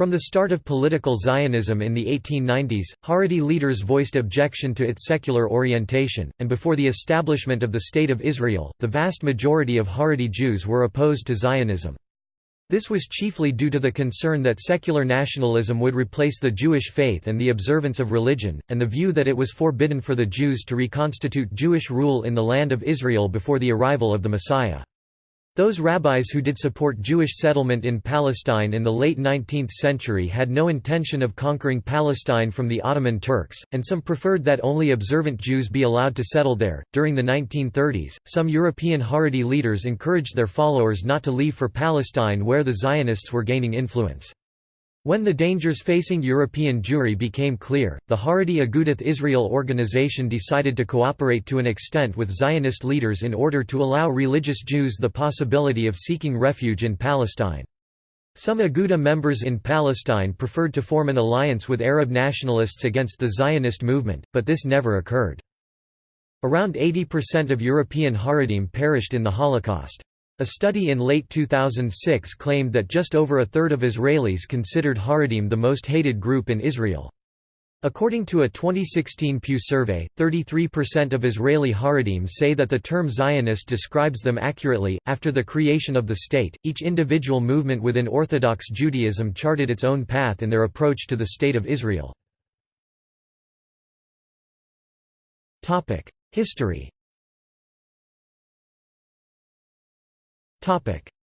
From the start of political Zionism in the 1890s, Haredi leaders voiced objection to its secular orientation, and before the establishment of the State of Israel, the vast majority of Haredi Jews were opposed to Zionism. This was chiefly due to the concern that secular nationalism would replace the Jewish faith and the observance of religion, and the view that it was forbidden for the Jews to reconstitute Jewish rule in the land of Israel before the arrival of the Messiah. Those rabbis who did support Jewish settlement in Palestine in the late 19th century had no intention of conquering Palestine from the Ottoman Turks, and some preferred that only observant Jews be allowed to settle there. During the 1930s, some European Haredi leaders encouraged their followers not to leave for Palestine where the Zionists were gaining influence. When the dangers facing European Jewry became clear, the Haredi Agudath Israel organization decided to cooperate to an extent with Zionist leaders in order to allow religious Jews the possibility of seeking refuge in Palestine. Some Aguda members in Palestine preferred to form an alliance with Arab nationalists against the Zionist movement, but this never occurred. Around 80% of European Haredim perished in the Holocaust. A study in late 2006 claimed that just over a third of Israelis considered Haredim the most hated group in Israel. According to a 2016 Pew survey, 33% of Israeli Haredim say that the term Zionist describes them accurately. After the creation of the state, each individual movement within Orthodox Judaism charted its own path in their approach to the State of Israel. History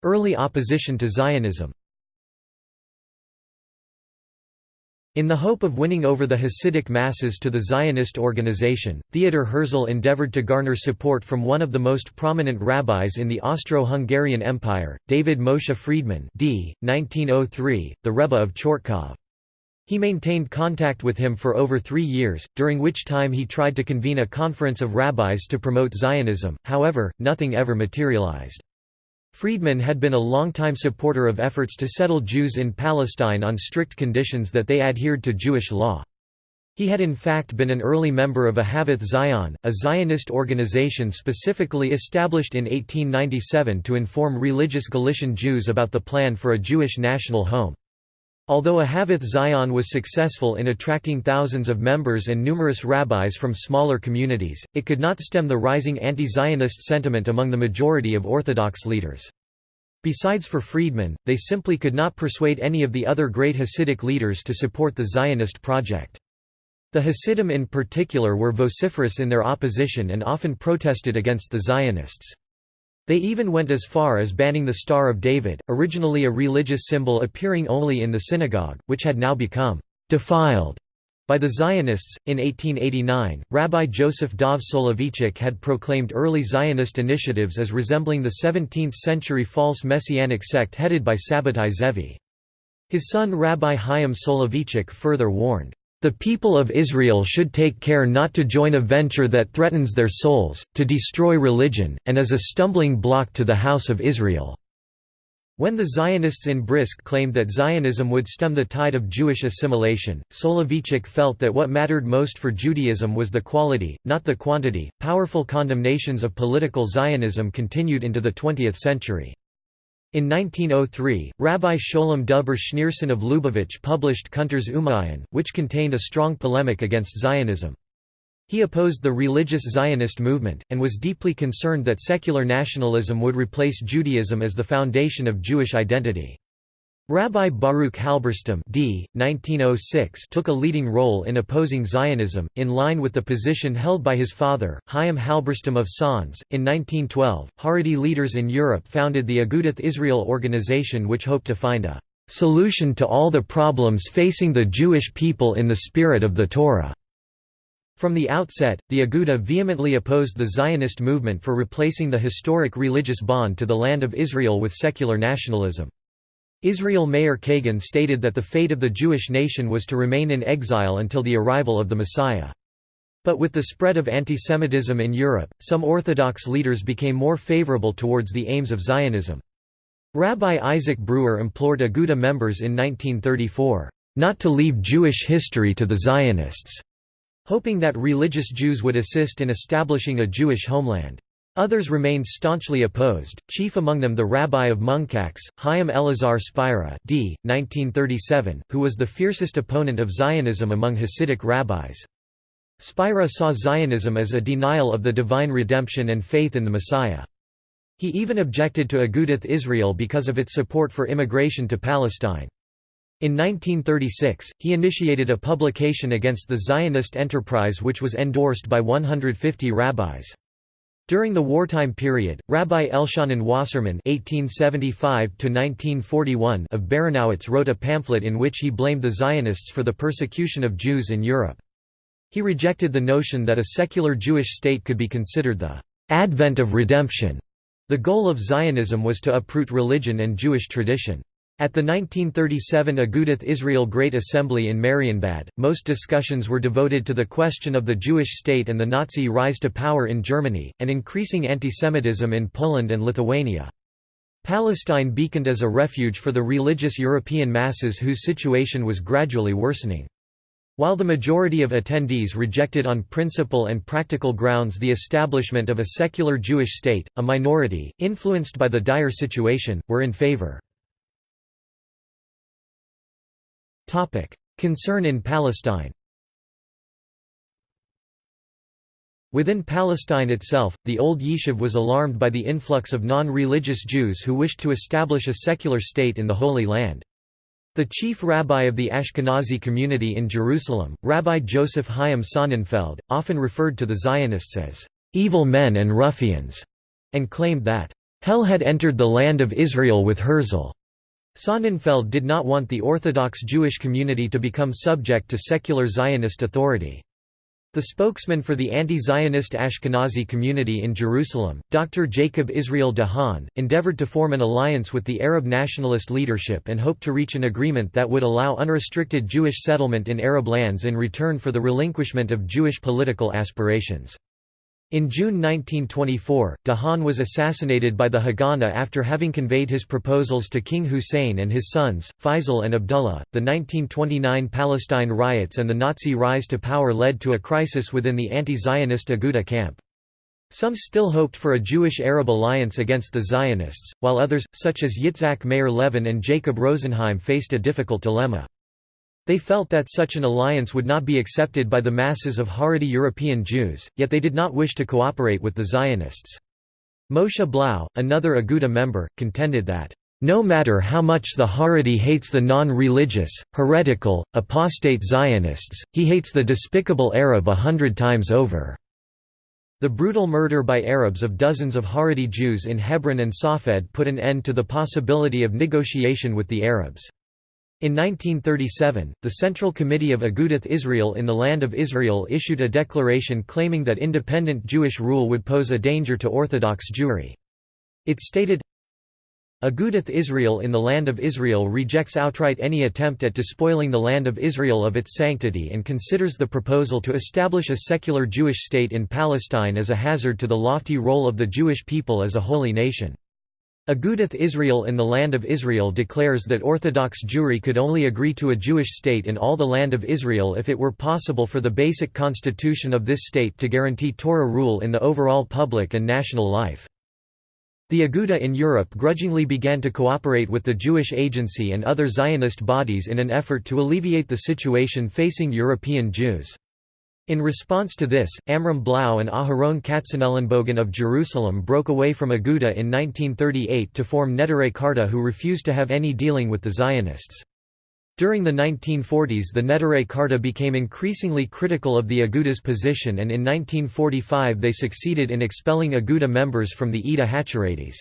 Early opposition to Zionism In the hope of winning over the Hasidic masses to the Zionist organization, Theodor Herzl endeavored to garner support from one of the most prominent rabbis in the Austro-Hungarian Empire, David Moshe Friedman d. 1903, the Rebbe of Chortkov. He maintained contact with him for over three years, during which time he tried to convene a conference of rabbis to promote Zionism, however, nothing ever materialized. Friedman had been a longtime supporter of efforts to settle Jews in Palestine on strict conditions that they adhered to Jewish law. He had in fact been an early member of Ahavith Zion, a Zionist organization specifically established in 1897 to inform religious Galician Jews about the plan for a Jewish national home. Although Ahavith Zion was successful in attracting thousands of members and numerous rabbis from smaller communities, it could not stem the rising anti-Zionist sentiment among the majority of Orthodox leaders. Besides for Friedman, they simply could not persuade any of the other great Hasidic leaders to support the Zionist project. The Hasidim in particular were vociferous in their opposition and often protested against the Zionists. They even went as far as banning the Star of David, originally a religious symbol appearing only in the synagogue, which had now become defiled by the Zionists. In 1889, Rabbi Joseph Dov Soloveitchik had proclaimed early Zionist initiatives as resembling the 17th century false messianic sect headed by Sabbatai Zevi. His son Rabbi Chaim Soloveitchik further warned, the people of Israel should take care not to join a venture that threatens their souls, to destroy religion, and is a stumbling block to the house of Israel." When the Zionists in Brisk claimed that Zionism would stem the tide of Jewish assimilation, Soloveitchik felt that what mattered most for Judaism was the quality, not the quantity. Powerful condemnations of political Zionism continued into the 20th century. In 1903, Rabbi Sholem Duber Schneerson of Lubavitch published Kuntres Umayyan, which contained a strong polemic against Zionism. He opposed the religious Zionist movement, and was deeply concerned that secular nationalism would replace Judaism as the foundation of Jewish identity. Rabbi Baruch Halberstam d. 1906 took a leading role in opposing Zionism, in line with the position held by his father, Chaim Halberstam of Sanz. In 1912, Haredi leaders in Europe founded the Agudath Israel organization which hoped to find a "...solution to all the problems facing the Jewish people in the spirit of the Torah." From the outset, the Aguda vehemently opposed the Zionist movement for replacing the historic religious bond to the land of Israel with secular nationalism. Israel Meir Kagan stated that the fate of the Jewish nation was to remain in exile until the arrival of the Messiah. But with the spread of antisemitism in Europe, some Orthodox leaders became more favorable towards the aims of Zionism. Rabbi Isaac Breuer implored Aguda members in 1934, "...not to leave Jewish history to the Zionists", hoping that religious Jews would assist in establishing a Jewish homeland. Others remained staunchly opposed, chief among them the rabbi of Munkacs, Chaim Elazar Spira d. 1937, who was the fiercest opponent of Zionism among Hasidic rabbis. Spira saw Zionism as a denial of the divine redemption and faith in the Messiah. He even objected to Agudath Israel because of its support for immigration to Palestine. In 1936, he initiated a publication against the Zionist enterprise which was endorsed by 150 rabbis. During the wartime period, Rabbi Elchonon Wasserman (1875–1941) of Baranowitz wrote a pamphlet in which he blamed the Zionists for the persecution of Jews in Europe. He rejected the notion that a secular Jewish state could be considered the advent of redemption. The goal of Zionism was to uproot religion and Jewish tradition. At the 1937 Agudath Israel Great Assembly in Marienbad, most discussions were devoted to the question of the Jewish state and the Nazi rise to power in Germany, and increasing antisemitism in Poland and Lithuania. Palestine beaconed as a refuge for the religious European masses whose situation was gradually worsening. While the majority of attendees rejected on principle and practical grounds the establishment of a secular Jewish state, a minority, influenced by the dire situation, were in favor. Concern in Palestine Within Palestine itself, the old Yishuv was alarmed by the influx of non-religious Jews who wished to establish a secular state in the Holy Land. The chief rabbi of the Ashkenazi community in Jerusalem, Rabbi Joseph Chaim Sonnenfeld, often referred to the Zionists as evil men and ruffians, and claimed that hell had entered the land of Israel with Herzl. Sonnenfeld did not want the Orthodox Jewish community to become subject to secular Zionist authority. The spokesman for the anti-Zionist Ashkenazi community in Jerusalem, Dr. Jacob Israel de Haan, endeavored to form an alliance with the Arab nationalist leadership and hoped to reach an agreement that would allow unrestricted Jewish settlement in Arab lands in return for the relinquishment of Jewish political aspirations. In June 1924, de Haan was assassinated by the Haganah after having conveyed his proposals to King Hussein and his sons, Faisal and Abdullah. The 1929 Palestine riots and the Nazi rise to power led to a crisis within the anti Zionist Aguda camp. Some still hoped for a Jewish-Arab alliance against the Zionists, while others, such as Yitzhak Meir Levin and Jacob Rosenheim faced a difficult dilemma. They felt that such an alliance would not be accepted by the masses of Haredi European Jews, yet they did not wish to cooperate with the Zionists. Moshe Blau, another Aguda member, contended that, "...no matter how much the Haredi hates the non-religious, heretical, apostate Zionists, he hates the despicable Arab a hundred times over." The brutal murder by Arabs of dozens of Haredi Jews in Hebron and Safed put an end to the possibility of negotiation with the Arabs. In 1937, the Central Committee of Agudath Israel in the Land of Israel issued a declaration claiming that independent Jewish rule would pose a danger to Orthodox Jewry. It stated, Agudath Israel in the Land of Israel rejects outright any attempt at despoiling the Land of Israel of its sanctity and considers the proposal to establish a secular Jewish state in Palestine as a hazard to the lofty role of the Jewish people as a holy nation. Agudath Israel in the Land of Israel declares that Orthodox Jewry could only agree to a Jewish state in all the Land of Israel if it were possible for the basic constitution of this state to guarantee Torah rule in the overall public and national life. The Aguda in Europe grudgingly began to cooperate with the Jewish Agency and other Zionist bodies in an effort to alleviate the situation facing European Jews. In response to this, Amram Blau and Aharon Katzenellenbogen of Jerusalem broke away from Aguda in 1938 to form Neturei Karta who refused to have any dealing with the Zionists. During the 1940s the Neturei Karta became increasingly critical of the Aguda's position and in 1945 they succeeded in expelling Aguda members from the Eda Hacharedes.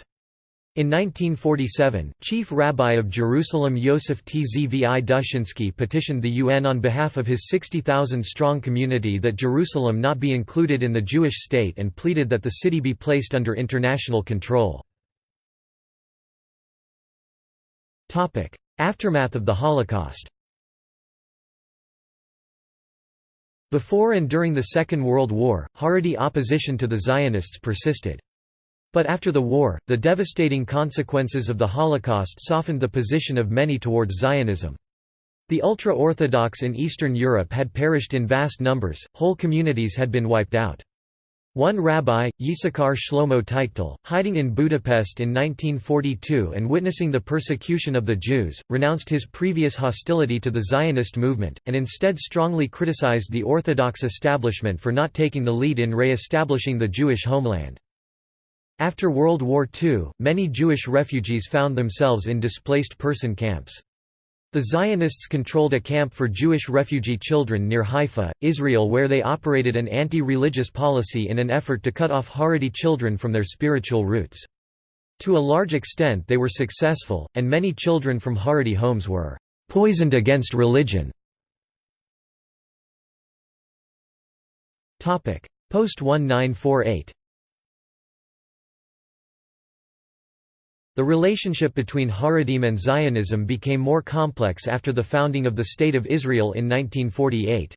In 1947, Chief Rabbi of Jerusalem Yosef Tzvi Dushinsky petitioned the UN on behalf of his 60,000-strong community that Jerusalem not be included in the Jewish state and pleaded that the city be placed under international control. Aftermath of the Holocaust Before and during the Second World War, Haredi opposition to the Zionists persisted. But after the war, the devastating consequences of the Holocaust softened the position of many towards Zionism. The ultra-Orthodox in Eastern Europe had perished in vast numbers, whole communities had been wiped out. One rabbi, Yisakar Shlomo Teichtal, hiding in Budapest in 1942 and witnessing the persecution of the Jews, renounced his previous hostility to the Zionist movement, and instead strongly criticized the Orthodox establishment for not taking the lead in re-establishing the Jewish homeland. After World War II, many Jewish refugees found themselves in displaced person camps. The Zionists controlled a camp for Jewish refugee children near Haifa, Israel where they operated an anti-religious policy in an effort to cut off Haredi children from their spiritual roots. To a large extent they were successful, and many children from Haredi homes were «poisoned against religion». Post-1948 The relationship between Haredim and Zionism became more complex after the founding of the State of Israel in 1948.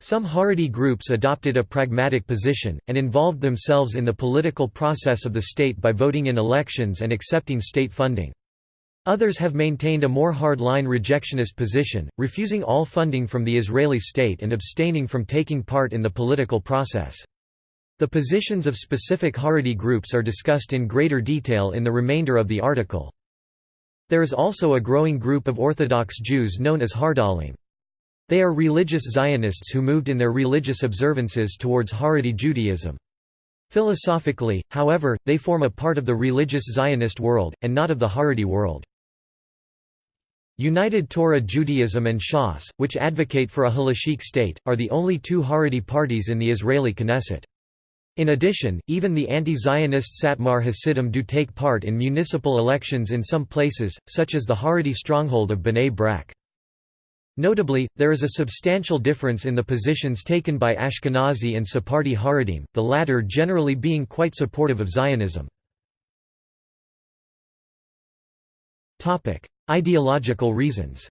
Some Haredi groups adopted a pragmatic position, and involved themselves in the political process of the state by voting in elections and accepting state funding. Others have maintained a more hard-line rejectionist position, refusing all funding from the Israeli state and abstaining from taking part in the political process. The positions of specific Haredi groups are discussed in greater detail in the remainder of the article. There is also a growing group of Orthodox Jews known as Hardalim. They are religious Zionists who moved in their religious observances towards Haredi Judaism. Philosophically, however, they form a part of the religious Zionist world, and not of the Haredi world. United Torah Judaism and Shas, which advocate for a halachic state, are the only two Haredi parties in the Israeli Knesset. In addition, even the anti-Zionist Satmar Hasidim do take part in municipal elections in some places, such as the Haredi stronghold of Bnei Brak. Notably, there is a substantial difference in the positions taken by Ashkenazi and Sephardi Haredim, the latter generally being quite supportive of Zionism. Ideological reasons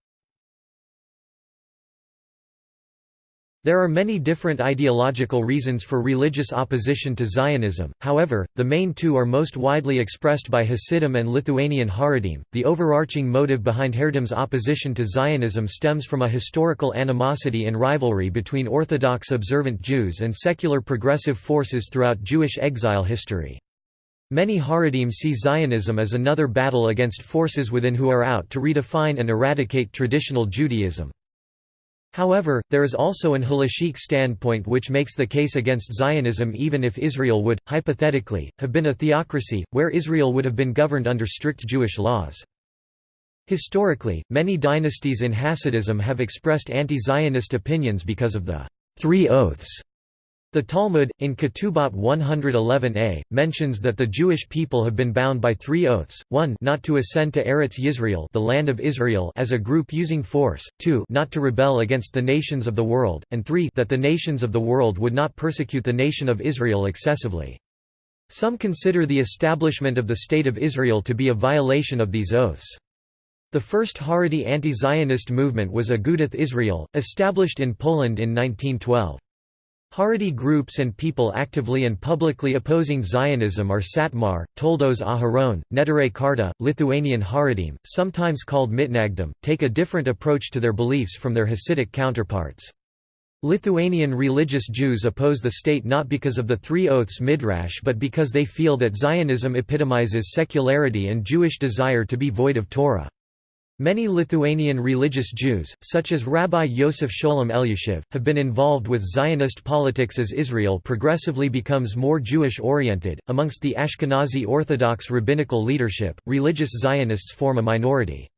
There are many different ideological reasons for religious opposition to Zionism, however, the main two are most widely expressed by Hasidim and Lithuanian Haredim. The overarching motive behind Haredim's opposition to Zionism stems from a historical animosity and rivalry between Orthodox observant Jews and secular progressive forces throughout Jewish exile history. Many Haredim see Zionism as another battle against forces within who are out to redefine and eradicate traditional Judaism. However, there is also an halachic standpoint which makes the case against Zionism even if Israel would, hypothetically, have been a theocracy, where Israel would have been governed under strict Jewish laws. Historically, many dynasties in Hasidism have expressed anti-Zionist opinions because of the Three Oaths the Talmud, in Ketubot 111a, mentions that the Jewish people have been bound by three oaths, 1 not to ascend to Eretz Yisrael the land of Israel as a group using force, 2 not to rebel against the nations of the world, and 3 that the nations of the world would not persecute the nation of Israel excessively. Some consider the establishment of the State of Israel to be a violation of these oaths. The first Haredi anti-Zionist movement was Agudath Israel, established in Poland in 1912. Haredi groups and people actively and publicly opposing Zionism are Satmar, Toldos Aharon, Neturei Karta, Lithuanian Haredim, sometimes called Mitnagdim, take a different approach to their beliefs from their Hasidic counterparts. Lithuanian religious Jews oppose the state not because of the Three Oaths Midrash but because they feel that Zionism epitomizes secularity and Jewish desire to be void of Torah. Many Lithuanian religious Jews, such as Rabbi Yosef Sholem Elyashiv, have been involved with Zionist politics as Israel progressively becomes more Jewish oriented. Amongst the Ashkenazi Orthodox rabbinical leadership, religious Zionists form a minority.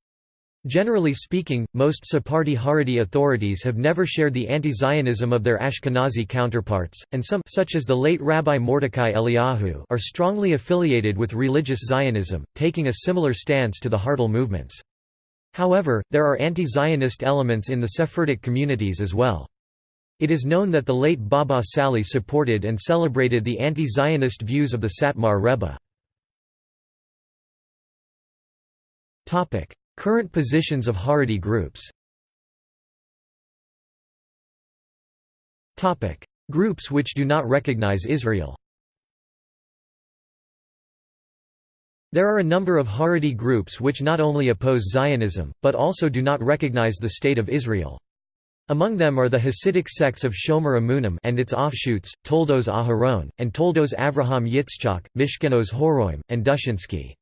Generally speaking, most Sephardi Haredi authorities have never shared the anti-Zionism of their Ashkenazi counterparts, and some such as the late Rabbi Mordechai Eliyahu are strongly affiliated with religious Zionism, taking a similar stance to the Hardal movements. However, there are anti-Zionist elements in the Sephardic communities as well. It is known that the late Baba Sali supported and celebrated the anti-Zionist views of the Satmar Rebbe. Current positions of Haredi groups Groups which do not recognize Israel There are a number of Haredi groups which not only oppose Zionism, but also do not recognize the State of Israel. Among them are the Hasidic sects of Shomer Emunim and its offshoots, Toldos Aharon, and Toldos Avraham Yitzchak, Mishkenos Horoim, and Dushinsky.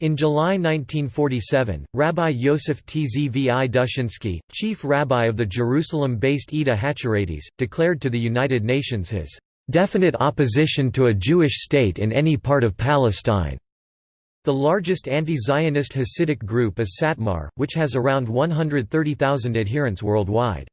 In July 1947, Rabbi Yosef Tzvi Dushinsky, chief rabbi of the Jerusalem-based Eda Hacharedes, declared to the United Nations his definite opposition to a Jewish state in any part of Palestine. The largest anti-Zionist Hasidic group is Satmar, which has around 130,000 adherents worldwide.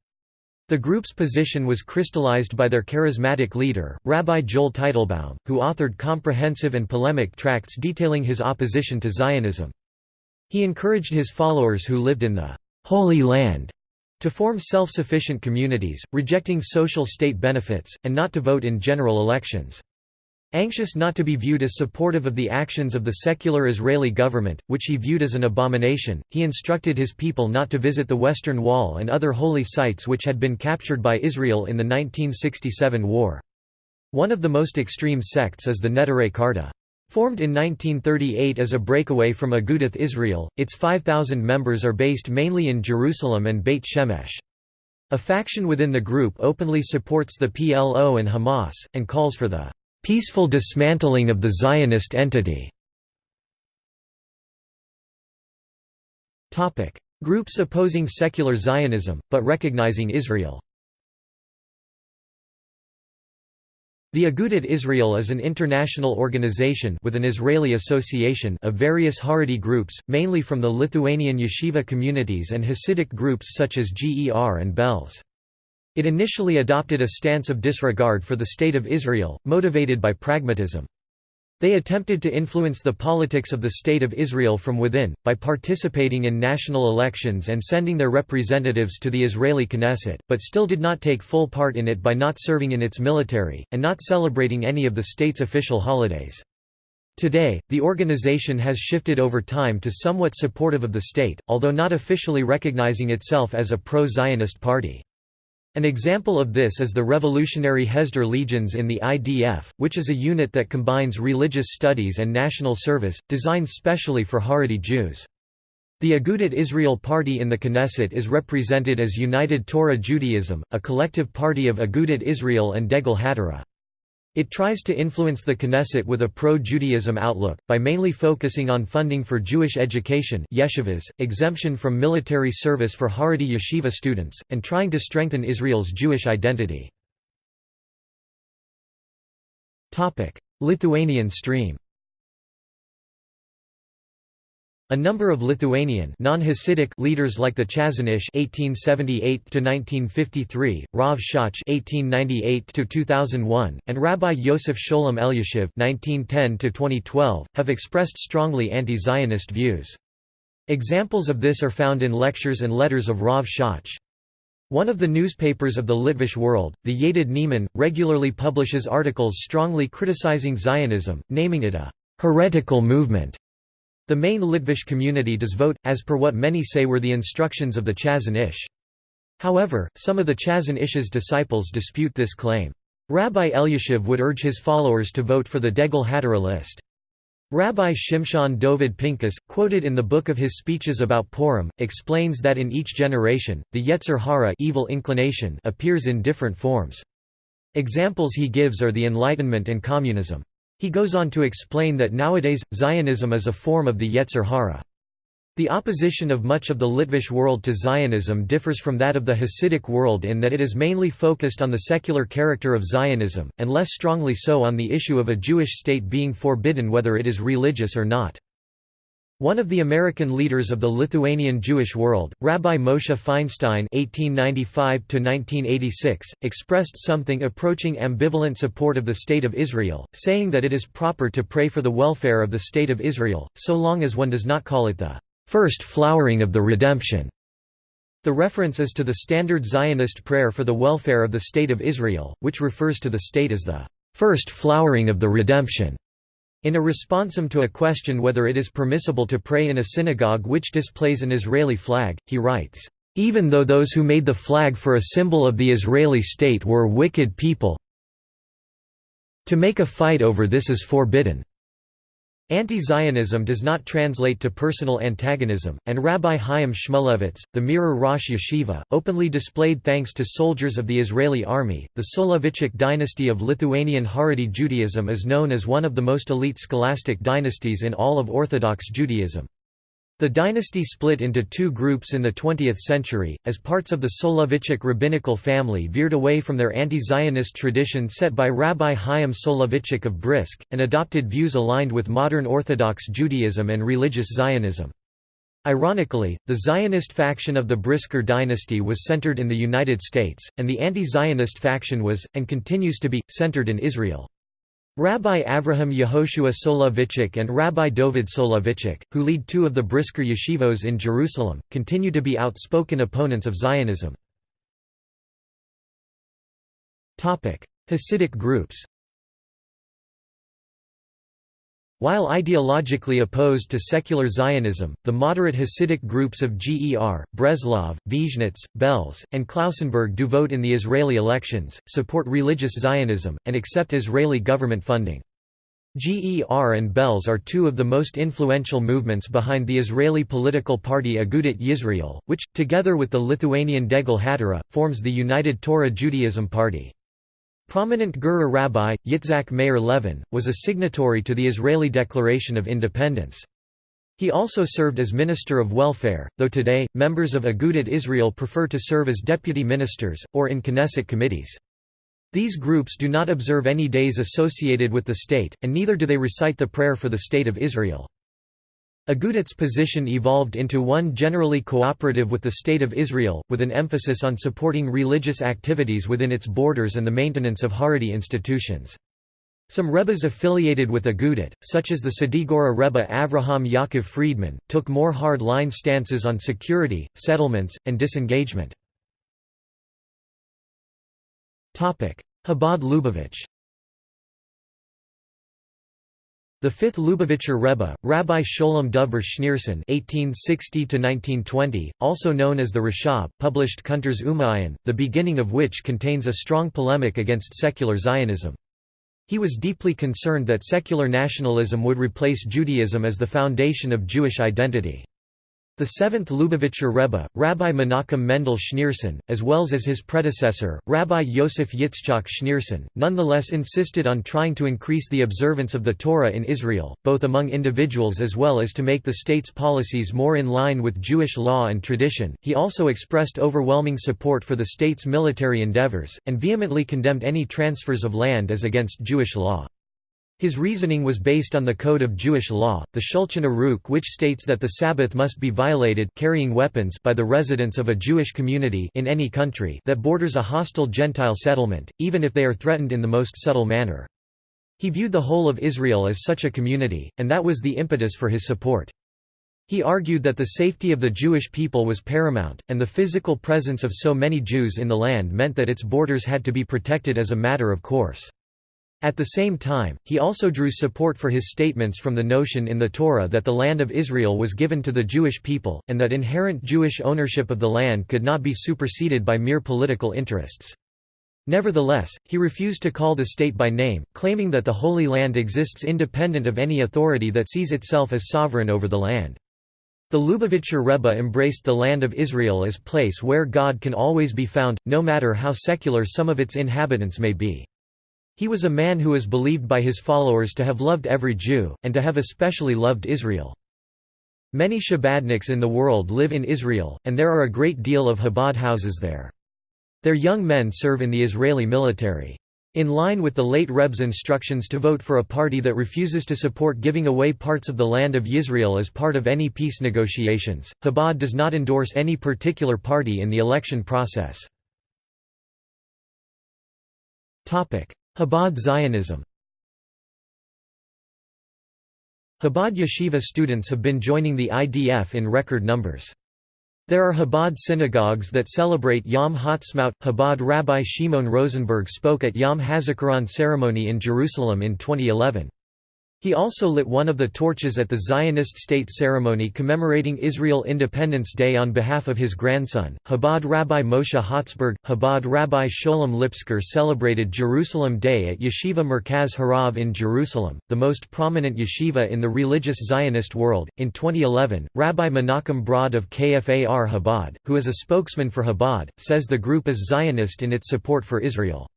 The group's position was crystallized by their charismatic leader, Rabbi Joel Teitelbaum, who authored comprehensive and polemic tracts detailing his opposition to Zionism. He encouraged his followers who lived in the Holy Land to form self-sufficient communities, rejecting social state benefits, and not to vote in general elections. Anxious not to be viewed as supportive of the actions of the secular Israeli government, which he viewed as an abomination, he instructed his people not to visit the Western Wall and other holy sites which had been captured by Israel in the 1967 war. One of the most extreme sects is the Neturei Karta. Formed in 1938 as a breakaway from Agudath Israel, its 5,000 members are based mainly in Jerusalem and Beit Shemesh. A faction within the group openly supports the PLO and Hamas, and calls for the peaceful dismantling of the Zionist entity. Groups opposing secular Zionism, but recognizing Israel The Agudat Israel is an international organization with an Israeli association of various Haredi groups, mainly from the Lithuanian yeshiva communities and Hasidic groups such as GER and Belz. It initially adopted a stance of disregard for the State of Israel, motivated by pragmatism. They attempted to influence the politics of the State of Israel from within, by participating in national elections and sending their representatives to the Israeli Knesset, but still did not take full part in it by not serving in its military, and not celebrating any of the state's official holidays. Today, the organization has shifted over time to somewhat supportive of the state, although not officially recognizing itself as a pro-Zionist party. An example of this is the Revolutionary Hesder Legions in the IDF, which is a unit that combines religious studies and national service, designed specially for Haredi Jews. The Agudat Israel Party in the Knesset is represented as United Torah Judaism, a collective party of Agudat Israel and Degel HaTorah. It tries to influence the Knesset with a pro-Judaism outlook, by mainly focusing on funding for Jewish education yeshivas, exemption from military service for Haredi yeshiva students, and trying to strengthen Israel's Jewish identity. Lithuanian stream a number of Lithuanian non-Hasidic leaders like the Chazon Ish (1878–1953), Rav Shach (1898–2001), and Rabbi Yosef Sholem Elyashiv (1910–2012) have expressed strongly anti-Zionist views. Examples of this are found in lectures and letters of Rav Shach. One of the newspapers of the Litvish world, the Yated Ne'eman, regularly publishes articles strongly criticizing Zionism, naming it a heretical movement. The main Litvish community does vote, as per what many say were the instructions of the Chazon Ish. However, some of the Chazon Ish's disciples dispute this claim. Rabbi Elyashiv would urge his followers to vote for the Degel HaTorah list. Rabbi Shimshon Dovid Pinkus, quoted in the book of his speeches about Purim, explains that in each generation, the Yetzer Hara evil inclination appears in different forms. Examples he gives are the Enlightenment and communism. He goes on to explain that nowadays, Zionism is a form of the Yetzer Hara. The opposition of much of the Litvish world to Zionism differs from that of the Hasidic world in that it is mainly focused on the secular character of Zionism, and less strongly so on the issue of a Jewish state being forbidden whether it is religious or not. One of the American leaders of the Lithuanian Jewish world, Rabbi Moshe Feinstein (1895–1986), expressed something approaching ambivalent support of the State of Israel, saying that it is proper to pray for the welfare of the State of Israel, so long as one does not call it the first flowering of the redemption. The reference is to the standard Zionist prayer for the welfare of the State of Israel, which refers to the state as the first flowering of the redemption. In a responsum to a question whether it is permissible to pray in a synagogue which displays an Israeli flag, he writes, "...even though those who made the flag for a symbol of the Israeli state were wicked people to make a fight over this is forbidden." Anti-Zionism does not translate to personal antagonism, and Rabbi Chaim Shmulevitz, the Mirrer Rosh Yeshiva, openly displayed thanks to soldiers of the Israeli army. The Soloveitchik dynasty of Lithuanian Haredi Judaism is known as one of the most elite scholastic dynasties in all of Orthodox Judaism. The dynasty split into two groups in the 20th century, as parts of the Soloveitchik rabbinical family veered away from their anti-Zionist tradition set by Rabbi Chaim Soloveitchik of Brisk, and adopted views aligned with modern Orthodox Judaism and religious Zionism. Ironically, the Zionist faction of the Brisker dynasty was centered in the United States, and the anti-Zionist faction was, and continues to be, centered in Israel. Rabbi Avraham Yehoshua Soloveitchik and Rabbi Dovid Soloveitchik, who lead two of the Brisker yeshivos in Jerusalem, continue to be outspoken opponents of Zionism. Hasidic groups While ideologically opposed to secular Zionism, the moderate Hasidic groups of GER, Breslov, Vizhnitz, Belz, and Klausenberg do vote in the Israeli elections, support religious Zionism, and accept Israeli government funding. GER and Belz are two of the most influential movements behind the Israeli political party Agudat Yisrael, which, together with the Lithuanian Degel HaTorah, forms the United Torah Judaism Party. Prominent Gerrer rabbi, Yitzhak Meir Levin, was a signatory to the Israeli Declaration of Independence. He also served as Minister of Welfare, though today, members of Agudat Israel prefer to serve as deputy ministers, or in Knesset committees. These groups do not observe any days associated with the state, and neither do they recite the prayer for the State of Israel. Agudat's position evolved into one generally cooperative with the State of Israel, with an emphasis on supporting religious activities within its borders and the maintenance of Haredi institutions. Some Rebbes affiliated with Agudat, such as the Sadigora Rebbe Avraham Yaakov Friedman, took more hard-line stances on security, settlements, and disengagement. Chabad Lubavitch The fifth Lubavitcher Rebbe, Rabbi Sholem Dover Schneerson (1860–1920), also known as the Rashab, published Kuntres Umayyan, the beginning of which contains a strong polemic against secular Zionism. He was deeply concerned that secular nationalism would replace Judaism as the foundation of Jewish identity. The seventh Lubavitcher Rebbe, Rabbi Menachem Mendel Schneerson, as well as his predecessor, Rabbi Yosef Yitzchak Schneerson, nonetheless insisted on trying to increase the observance of the Torah in Israel, both among individuals as well as to make the state's policies more in line with Jewish law and tradition. He also expressed overwhelming support for the state's military endeavors, and vehemently condemned any transfers of land as against Jewish law. His reasoning was based on the Code of Jewish Law, the Shulchan Aruch which states that the Sabbath must be violated carrying weapons by the residents of a Jewish community in any country that borders a hostile Gentile settlement, even if they are threatened in the most subtle manner. He viewed the whole of Israel as such a community, and that was the impetus for his support. He argued that the safety of the Jewish people was paramount, and the physical presence of so many Jews in the land meant that its borders had to be protected as a matter of course. At the same time, he also drew support for his statements from the notion in the Torah that the land of Israel was given to the Jewish people, and that inherent Jewish ownership of the land could not be superseded by mere political interests. Nevertheless, he refused to call the state by name, claiming that the Holy Land exists independent of any authority that sees itself as sovereign over the land. The Lubavitcher Rebbe embraced the land of Israel as place where God can always be found, no matter how secular some of its inhabitants may be. He was a man who is believed by his followers to have loved every Jew, and to have especially loved Israel. Many Chabadniks in the world live in Israel, and there are a great deal of Chabad houses there. Their young men serve in the Israeli military. In line with the late Reb's instructions to vote for a party that refuses to support giving away parts of the land of Israel as part of any peace negotiations, Chabad does not endorse any particular party in the election process. Chabad Zionism Chabad yeshiva students have been joining the IDF in record numbers. There are Chabad synagogues that celebrate Yom Ha'atzmaut. Chabad Rabbi Shimon Rosenberg spoke at Yom HaZikaron ceremony in Jerusalem in 2011. He also lit one of the torches at the Zionist state ceremony commemorating Israel Independence Day on behalf of his grandson, Chabad Rabbi Moshe Holtzberg. Chabad Rabbi Sholem Lipsker celebrated Jerusalem Day at Yeshiva Merkaz Harav in Jerusalem, the most prominent yeshiva in the religious Zionist world. In 2011, Rabbi Menachem Brod of KFAR Chabad, who is a spokesman for Chabad, says the group is Zionist in its support for Israel.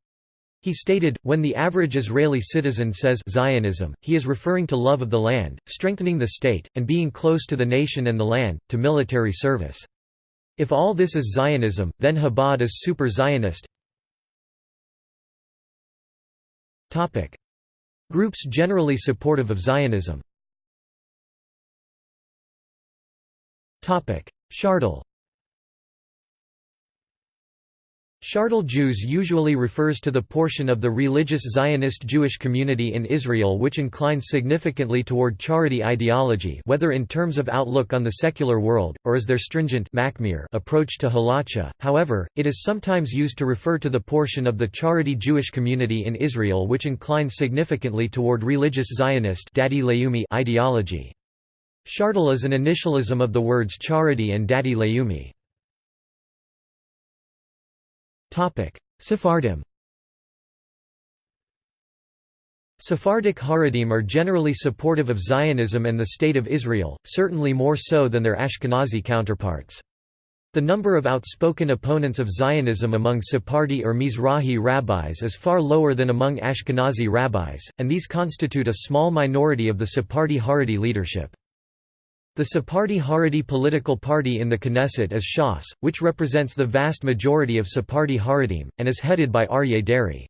He stated, when the average Israeli citizen says Zionism, he is referring to love of the land, strengthening the state, and being close to the nation and the land, to military service. If all this is Zionism, then Chabad is super-Zionist. Groups generally supportive of Zionism Hardal Hardal Jews usually refers to the portion of the religious Zionist Jewish community in Israel which inclines significantly toward Haredi ideology whether in terms of outlook on the secular world, or as their stringent approach to halacha. However, it is sometimes used to refer to the portion of the Haredi Jewish community in Israel which inclines significantly toward religious Zionist ideology. Hardal is an initialism of the words Haredi and Dati Leumi. Sephardim Sephardic Haredim are generally supportive of Zionism and the State of Israel, certainly more so than their Ashkenazi counterparts. The number of outspoken opponents of Zionism among Sephardi or Mizrahi rabbis is far lower than among Ashkenazi rabbis, and these constitute a small minority of the Sephardi Haredi leadership. The Sephardi Haredi political party in the Knesset is Shas, which represents the vast majority of Sephardi Haredim, and is headed by Aryeh Deri.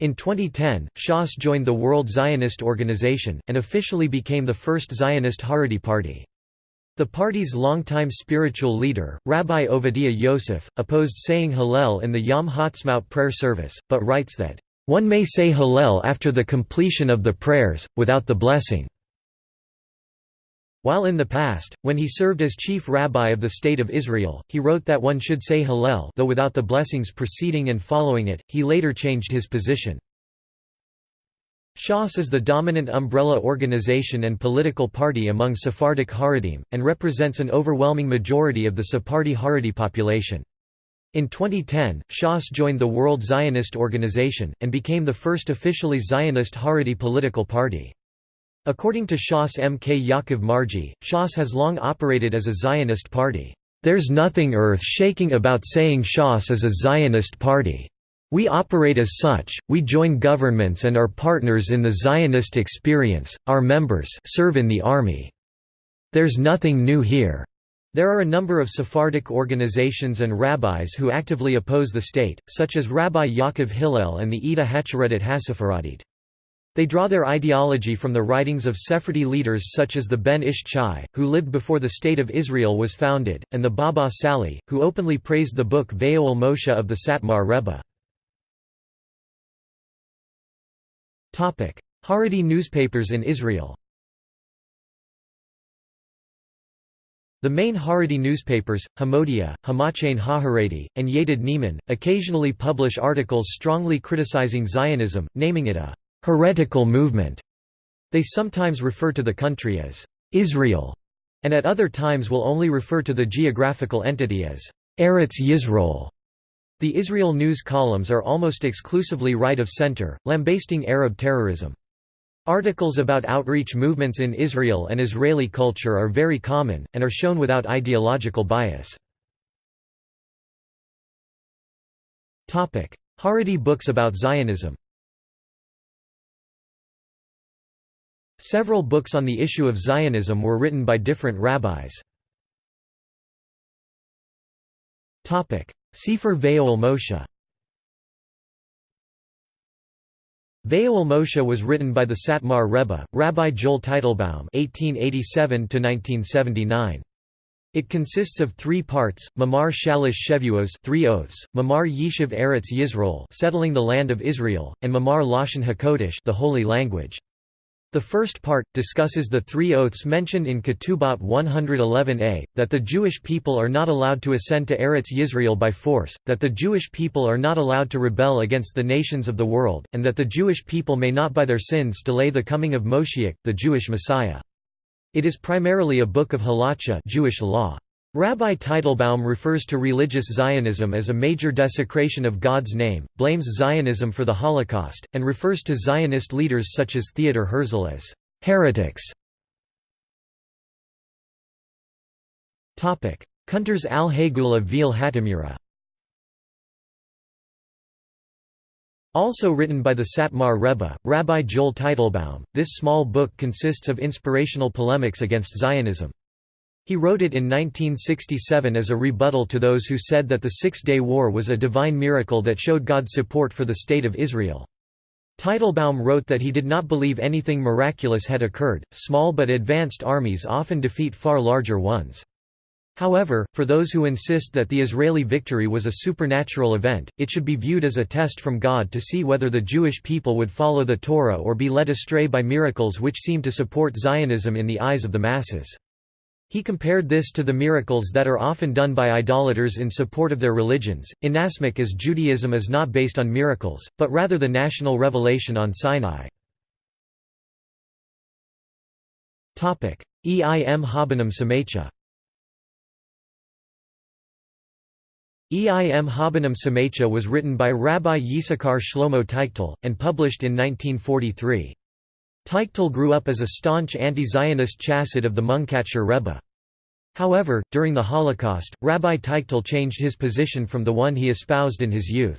In 2010, Shas joined the World Zionist Organization, and officially became the first Zionist Haredi party. The party's longtime spiritual leader, Rabbi Ovadia Yosef, opposed saying Hallel in the Yom Ha'atzmaut prayer service, but writes that, "...one may say Hallel after the completion of the prayers, without the blessing." While in the past, when he served as chief rabbi of the State of Israel, he wrote that one should say Hallel though without the blessings preceding and following it, he later changed his position. Shas is the dominant umbrella organization and political party among Sephardic Haredim, and represents an overwhelming majority of the Sephardi Haredi population. In 2010, Shas joined the World Zionist Organization, and became the first officially Zionist Haredi political party. According to Shas M. K. Yaakov Margi, Shas has long operated as a Zionist party. There's nothing earth-shaking about saying Shas is a Zionist party. We operate as such, we join governments and are partners in the Zionist experience, our members serve in the army. There's nothing new here. There are a number of Sephardic organizations and rabbis who actively oppose the state, such as Rabbi Yaakov Hillel and the Ida Hacharedet Hasepharadit. They draw their ideology from the writings of Sephardi leaders such as the Ben Ish Chai, who lived before the State of Israel was founded, and the Baba Sali, who openly praised the book Vayoel Moshe of the Satmar Rebbe. Haredi newspapers in Israel The main Haredi newspapers, Hamodia, Hamachain HaHaredi, and Yated Ne'eman, occasionally publish articles strongly criticizing Zionism, naming it a heretical movement. They sometimes refer to the country as Israel, and at other times will only refer to the geographical entity as Eretz Yisrael. The Israel news columns are almost exclusively right of center, lambasting Arab terrorism. Articles about outreach movements in Israel and Israeli culture are very common, and are shown without ideological bias. Haredi books about Zionism Several books on the issue of Zionism were written by different rabbis. Sefer Vayoel Moshe Vayoel Moshe was written by the Satmar Rebbe, Rabbi Joel Teitelbaum (1887–1979). It consists of three parts: Mamar Shalish Shevuos, three oaths; Mamar Yishuv Eretz Yisrael, settling the land of Israel; and Mamar Lashon Hakodesh, the holy language. The first part, discusses the three oaths mentioned in Ketubot 111a, that the Jewish people are not allowed to ascend to Eretz Yisrael by force, that the Jewish people are not allowed to rebel against the nations of the world, and that the Jewish people may not by their sins delay the coming of Moshiach, the Jewish Messiah. It is primarily a book of halacha Jewish law. Rabbi Teitelbaum refers to religious Zionism as a major desecration of God's name, blames Zionism for the Holocaust, and refers to Zionist leaders such as Theodor Herzl as heretics. Kuntres al-Hagula Veil Hatamura Also written by the Satmar Rebbe, Rabbi Joel Teitelbaum, this small book consists of inspirational polemics against Zionism. He wrote it in 1967 as a rebuttal to those who said that the Six-Day War was a divine miracle that showed God's support for the State of Israel. Teitelbaum wrote that he did not believe anything miraculous had occurred, small but advanced armies often defeat far larger ones. However, for those who insist that the Israeli victory was a supernatural event, it should be viewed as a test from God to see whether the Jewish people would follow the Torah or be led astray by miracles which seem to support Zionism in the eyes of the masses. He compared this to the miracles that are often done by idolaters in support of their religions, inasmuch as Judaism is not based on miracles, but rather the national revelation on Sinai. Eim Habanim Samecha Eim Habanim Samecha was written by Rabbi Yisakar Shlomo Teichtal, and published in 1943. Teichtal grew up as a staunch anti-Zionist chassid of the Munkatcher Rebbe. However, during the Holocaust, Rabbi Teichtal changed his position from the one he espoused in his youth.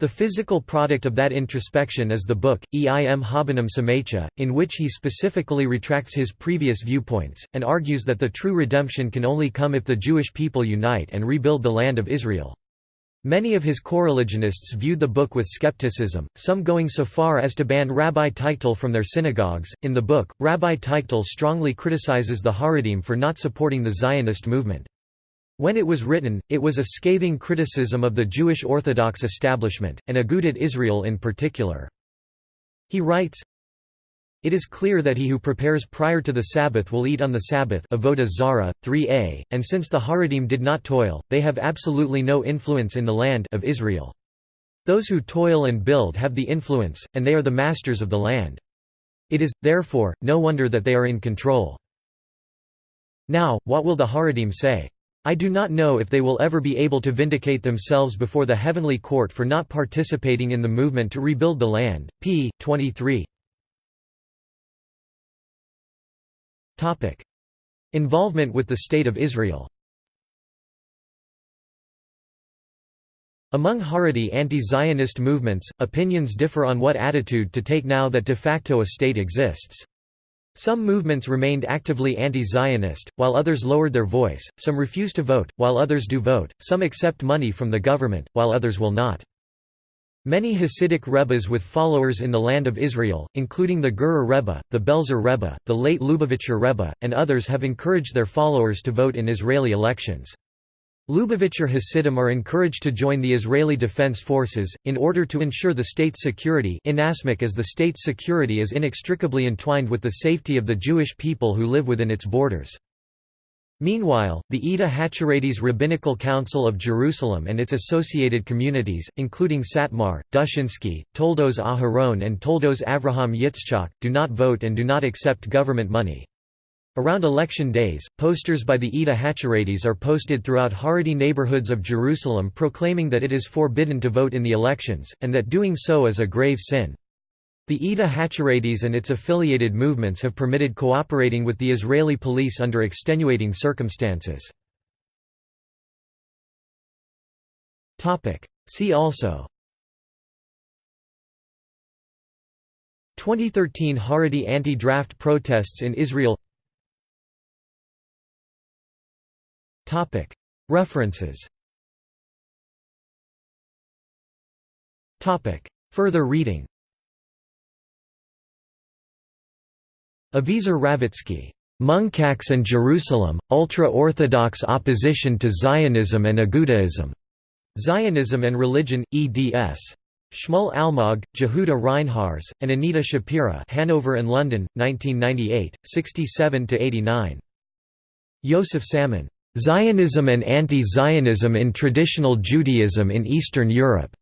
The physical product of that introspection is the book, Eim Habanim Samecha, in which he specifically retracts his previous viewpoints, and argues that the true redemption can only come if the Jewish people unite and rebuild the land of Israel. Many of his coreligionists viewed the book with skepticism, some going so far as to ban Rabbi Teichtal from their synagogues. In the book, Rabbi Teichtal strongly criticizes the Haredim for not supporting the Zionist movement. When it was written, it was a scathing criticism of the Jewish Orthodox establishment, and Agudat Israel in particular. He writes, it is clear that he who prepares prior to the Sabbath will eat on the Sabbath Zara, 3a, and since the Haredim did not toil, they have absolutely no influence in the land of Israel. Those who toil and build have the influence, and they are the masters of the land. It is, therefore, no wonder that they are in control. Now, what will the Haredim say? I do not know if they will ever be able to vindicate themselves before the heavenly court for not participating in the movement to rebuild the land. p. 23 Involvement with the State of Israel Among Haredi anti-Zionist movements, opinions differ on what attitude to take now that de facto a state exists. Some movements remained actively anti-Zionist, while others lowered their voice, some refuse to vote, while others do vote, some accept money from the government, while others will not. Many Hasidic Rebbes with followers in the land of Israel, including the Gerrer Rebbe, the Belzer Rebbe, the late Lubavitcher Rebbe, and others have encouraged their followers to vote in Israeli elections. Lubavitcher Hasidim are encouraged to join the Israeli Defense Forces, in order to ensure the state's security inasmuch as the state's security is inextricably entwined with the safety of the Jewish people who live within its borders. Meanwhile, the Edah HaChareidis Rabbinical Council of Jerusalem and its associated communities, including Satmar, Dushinsky, Toldos Aharon and Toldos Avraham Yitzchak, do not vote and do not accept government money. Around election days, posters by the Edah HaChareidis are posted throughout Haredi neighborhoods of Jerusalem proclaiming that it is forbidden to vote in the elections, and that doing so is a grave sin. The Edah HaChareidis and its affiliated movements have permitted cooperating with the Israeli police under extenuating circumstances. See also. 2013 Haredi anti-draft protests in Israel. References. Further reading Aviezer Ravitzky, "'Munkács and Jerusalem, Ultra-Orthodox Opposition to Zionism and Agudaism", Zionism and Religion, eds. Shmuel Almog, Jehuda Reinharz, and Anita Shapira Hanover and London, 1998, 67–89. Yosef Salmon. Zionism and Anti-Zionism in Traditional Judaism in Eastern Europe.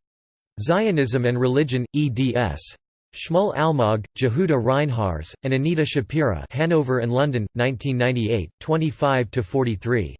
Zionism and Religion, eds. Shmuel Almog, Jehuda Reinharz, and Anita Shapira Hanover and London, 1998, 25–43.